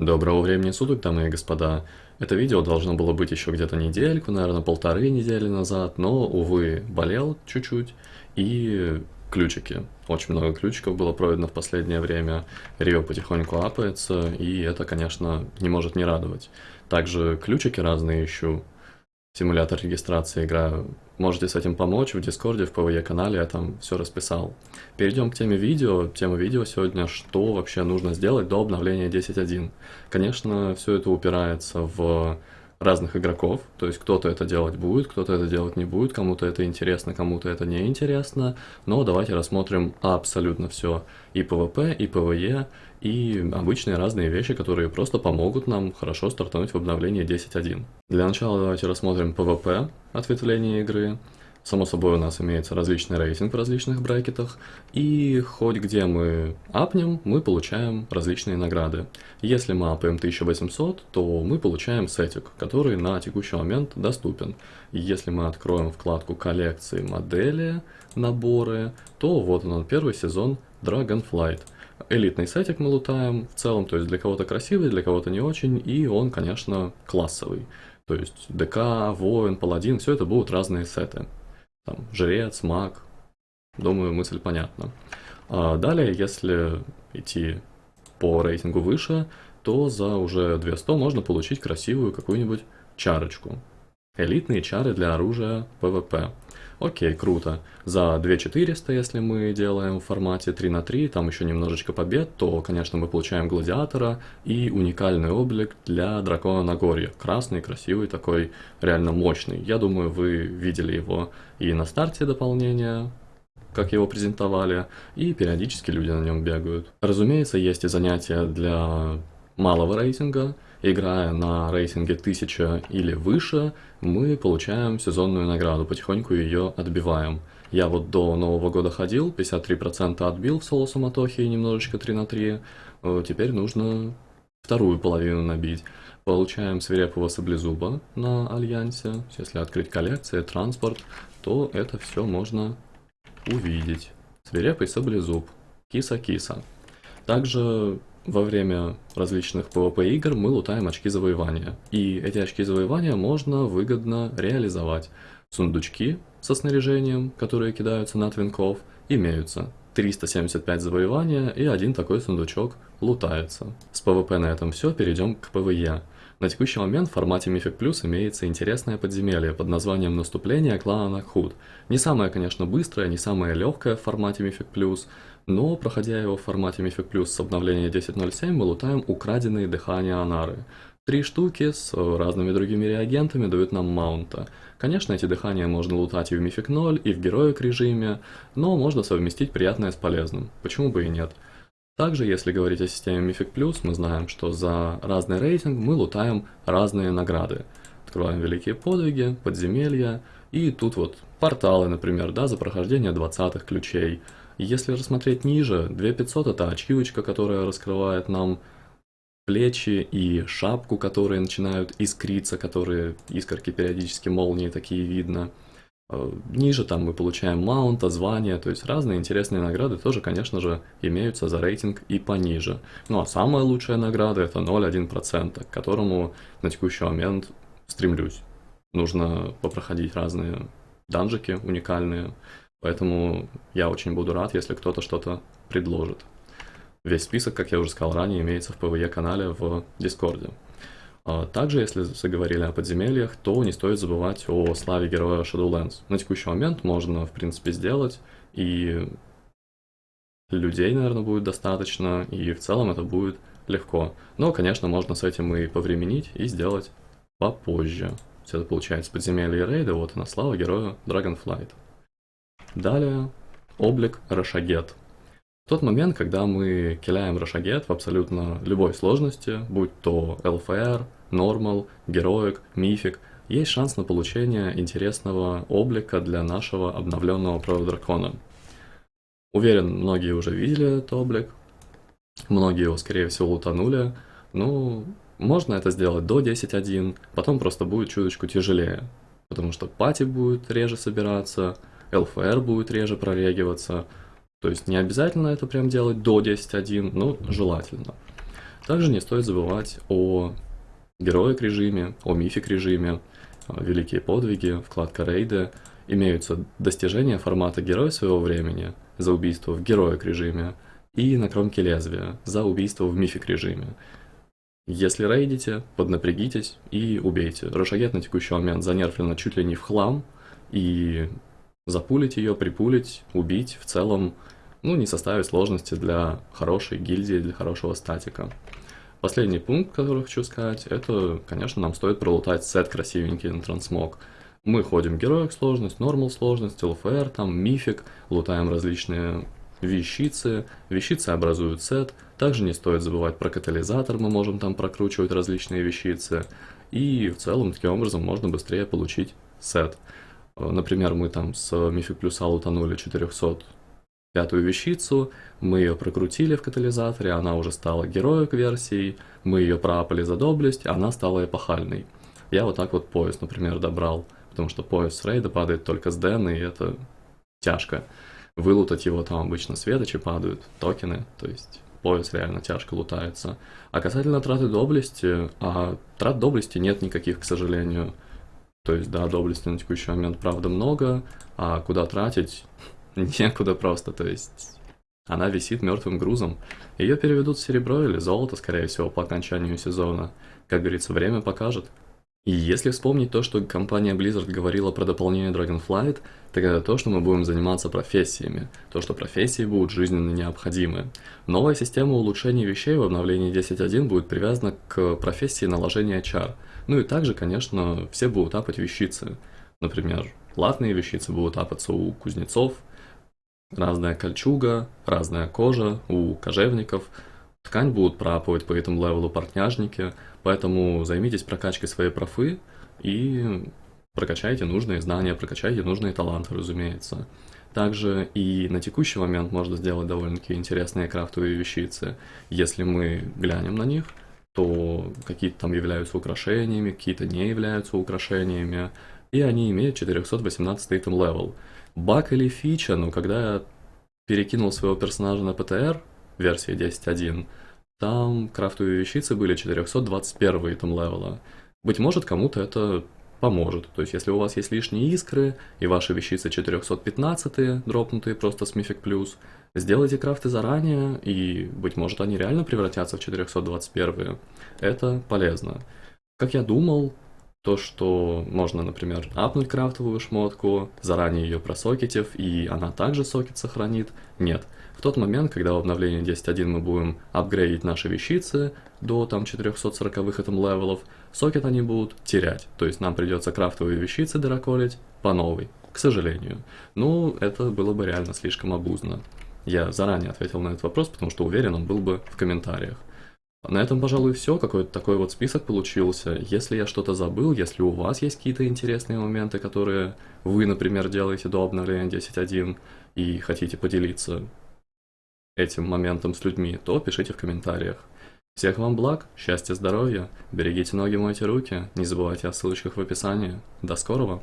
Доброго времени суток, дамы и господа. Это видео должно было быть еще где-то недельку, наверное, полторы недели назад, но, увы, болел чуть-чуть, и ключики. Очень много ключиков было пройдено в последнее время, Рио потихоньку апается, и это, конечно, не может не радовать. Также ключики разные ищу, симулятор регистрации играю. Можете с этим помочь в Дискорде, в PvE канале, я там все расписал. Перейдем к теме видео. Тема видео сегодня, что вообще нужно сделать до обновления 10.1. Конечно, все это упирается в разных игроков, то есть кто-то это делать будет, кто-то это делать не будет, кому-то это интересно, кому-то это не интересно, но давайте рассмотрим абсолютно все, и PvP, и PvE, и обычные разные вещи, которые просто помогут нам хорошо стартануть в обновлении 10.1. Для начала давайте рассмотрим PvP ответвление игры, Само собой у нас имеется различный рейтинг в различных брекетах, и хоть где мы апнем, мы получаем различные награды. Если мы апаем 1800, то мы получаем сетик, который на текущий момент доступен. Если мы откроем вкладку коллекции, модели, наборы, то вот он первый сезон Dragonflight. Элитный сетик мы лутаем в целом, то есть для кого-то красивый, для кого-то не очень, и он, конечно, классовый. То есть ДК, воин, паладин, все это будут разные сеты там, жрец, маг. Думаю, мысль понятна. А далее, если идти по рейтингу выше, то за уже 200 можно получить красивую какую-нибудь чарочку. Элитные чары для оружия ПВП. Окей, круто. За 2400, если мы делаем в формате 3 на 3, там еще немножечко побед, то, конечно, мы получаем гладиатора и уникальный облик для дракона Нагорья. Красный, красивый такой, реально мощный. Я думаю, вы видели его и на старте дополнения, как его презентовали, и периодически люди на нем бегают. Разумеется, есть и занятия для малого рейтинга, играя на рейтинге 1000 или выше, мы получаем сезонную награду, потихоньку ее отбиваем. Я вот до Нового года ходил, 53% отбил в соло суматохе немножечко 3 на 3. Э, теперь нужно вторую половину набить. Получаем свирепого саблезуба на Альянсе. Если открыть коллекции, транспорт, то это все можно увидеть. Свирепый саблезуб. Киса-киса. Также во время различных PvP игр мы лутаем очки завоевания. И эти очки завоевания можно выгодно реализовать. Сундучки со снаряжением, которые кидаются на твинков, имеются. 375 завоевания и один такой сундучок лутается. С PvP на этом все, перейдем к PvE. На текущий момент в формате Mythic Plus имеется интересное подземелье под названием «Наступление клана Накхут». Не самое, конечно, быстрое, не самое легкое в формате Mythic Plus, но, проходя его в формате Mythic Plus с обновления 10.07, мы лутаем украденные дыхания Анары. Три штуки с разными другими реагентами дают нам маунта. Конечно, эти дыхания можно лутать и в Mythic 0, и в героик режиме, но можно совместить приятное с полезным. Почему бы и нет? Также, если говорить о системе Mythic Plus, мы знаем, что за разный рейтинг мы лутаем разные награды. Открываем великие подвиги, подземелья, и тут вот порталы, например, да, за прохождение 20 ключей. Если рассмотреть ниже, 2500 это ачивочка, которая раскрывает нам плечи и шапку, которые начинают искриться, которые искорки периодически молнии такие видно. Э, ниже там мы получаем маунта, звания, то есть разные интересные награды тоже, конечно же, имеются за рейтинг и пониже. Ну а самая лучшая награда это 0,1%, к которому на текущий момент стремлюсь. Нужно попроходить разные данжики уникальные, поэтому я очень буду рад, если кто-то что-то предложит. Весь список, как я уже сказал ранее, имеется в PvE канале в Дискорде. А, также, если заговорили о подземельях, то не стоит забывать о славе героя Shadowlands. На текущий момент можно, в принципе, сделать, и людей, наверное, будет достаточно, и в целом это будет легко. Но, конечно, можно с этим и повременить, и сделать попозже. Все это получается подземелье рейда, вот она слава героя Dragonflight. Далее, облик Рашагет. Тот момент, когда мы киляем Рошагет в абсолютно любой сложности, будь то LFR, Normal, Героик, Мифик, есть шанс на получение интересного облика для нашего обновленного Дракона. Уверен, многие уже видели этот облик, многие его, скорее всего, утонули, ну, можно это сделать до 10.1, потом просто будет чуточку тяжелее, потому что пати будет реже собираться, LFR будет реже прорегиваться, то есть не обязательно это прям делать до 10.1, но желательно. Также не стоит забывать о героик режиме, о мифик режиме, великие подвиги, вкладка рейды. Имеются достижения формата героя своего времени за убийство в героик режиме и на кромке лезвия за убийство в мифик режиме. Если рейдите, поднапрягитесь и убейте. Рошагет на текущий момент занерфлена чуть ли не в хлам, и запулить ее, припулить, убить в целом, ну, не составит сложности для хорошей гильдии, для хорошего статика. Последний пункт, который хочу сказать, это, конечно, нам стоит пролутать сет красивенький на трансмог. Мы ходим героик сложность, нормал сложность, ЛФР, там, мифик, лутаем различные вещицы, вещицы образуют сет, также не стоит забывать про катализатор, мы можем там прокручивать различные вещицы, и в целом таким образом можно быстрее получить сет. Например, мы там с Мифик плюса лутанули 400 пятую вещицу, мы ее прокрутили в катализаторе, она уже стала героик версией, мы ее проапали за доблесть, она стала эпохальной. Я вот так вот пояс, например, добрал, потому что пояс с рейда падает только с Дэн, и это тяжко. Вылутать его там обычно светочи падают, токены, то есть пояс реально тяжко лутается. А касательно траты доблести, а трат доблести нет никаких, к сожалению. То есть, да, доблести на текущий момент, правда, много, а куда тратить, некуда просто, то есть она висит мертвым грузом. Ее переведут в серебро или золото, скорее всего, по окончанию сезона. Как говорится, время покажет. И если вспомнить то, что компания Blizzard говорила про дополнение Dragonflight, так это то, что мы будем заниматься профессиями, то, что профессии будут жизненно необходимы. Новая система улучшений вещей в обновлении 10.1 будет привязана к профессии наложения чар. Ну и также, конечно, все будут апать вещицы. Например, латные вещицы будут апаться у кузнецов, разная кольчуга, разная кожа у кожевников, ткань будут проапывать по item левелу портняжники, поэтому займитесь прокачкой своей профы и прокачайте нужные знания, прокачайте нужные таланты, разумеется. Также и на текущий момент можно сделать довольно-таки интересные крафтовые вещицы. Если мы глянем на них, то какие-то там являются украшениями, какие-то не являются украшениями, и они имеют 418 item level. Баг или фича, но когда я перекинул своего персонажа на ПТР, версии 10.1, там крафтовые вещицы были 421 итем левела. Быть может, кому-то это поможет. То есть, если у вас есть лишние искры, и ваши вещицы 415 дропнутые просто с Мифик Плюс, сделайте крафты заранее, и, быть может, они реально превратятся в 421. Это полезно. Как я думал, то, что можно, например, апнуть крафтовую шмотку, заранее ее просокетив, и она также сокет сохранит. Нет. В тот момент, когда в обновлении 10.1 мы будем апгрейдить наши вещицы до там 440 item левелов, сокет они будут терять. То есть нам придется крафтовые вещицы дыроколить по новой, к сожалению. Ну, это было бы реально слишком обузно. Я заранее ответил на этот вопрос, потому что уверен, он был бы в комментариях. На этом, пожалуй, все. Какой-то такой вот список получился. Если я что-то забыл, если у вас есть какие-то интересные моменты, которые вы, например, делаете до обновления 10.1 и хотите поделиться этим моментом с людьми, то пишите в комментариях. Всех вам благ, счастья, здоровья, берегите ноги, мойте руки, не забывайте о ссылочках в описании. До скорого!